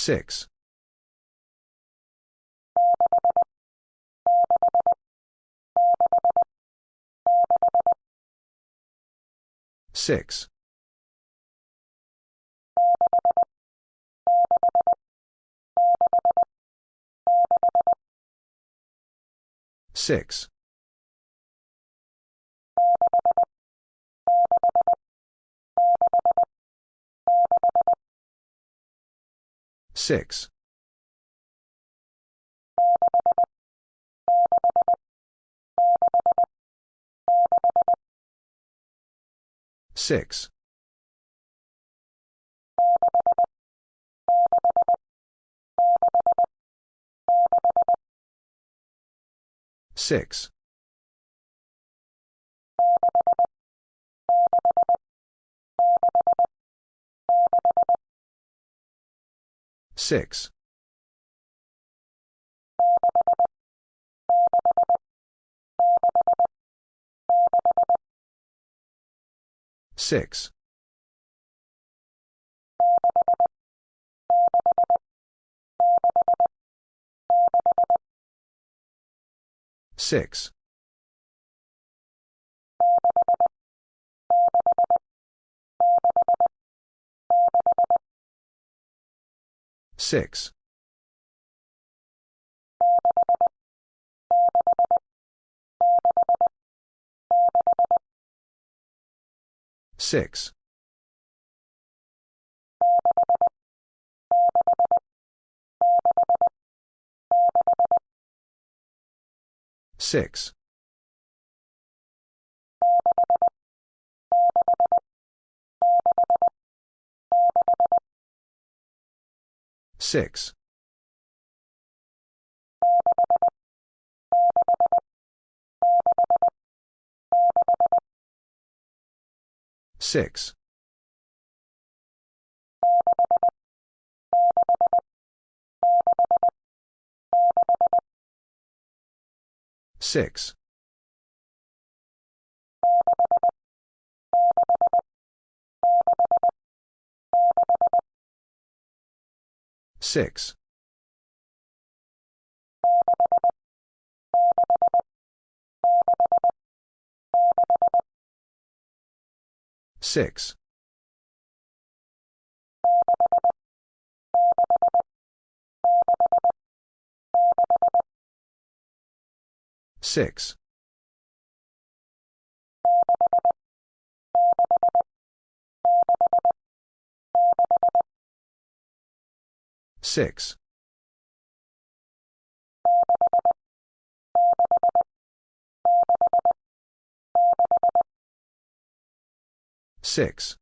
6. 6. 6. 6. 6. 6. 6. 6. 6. 6. 6. 6. 6. 6. 6. 6. 6. 6. 6. 6.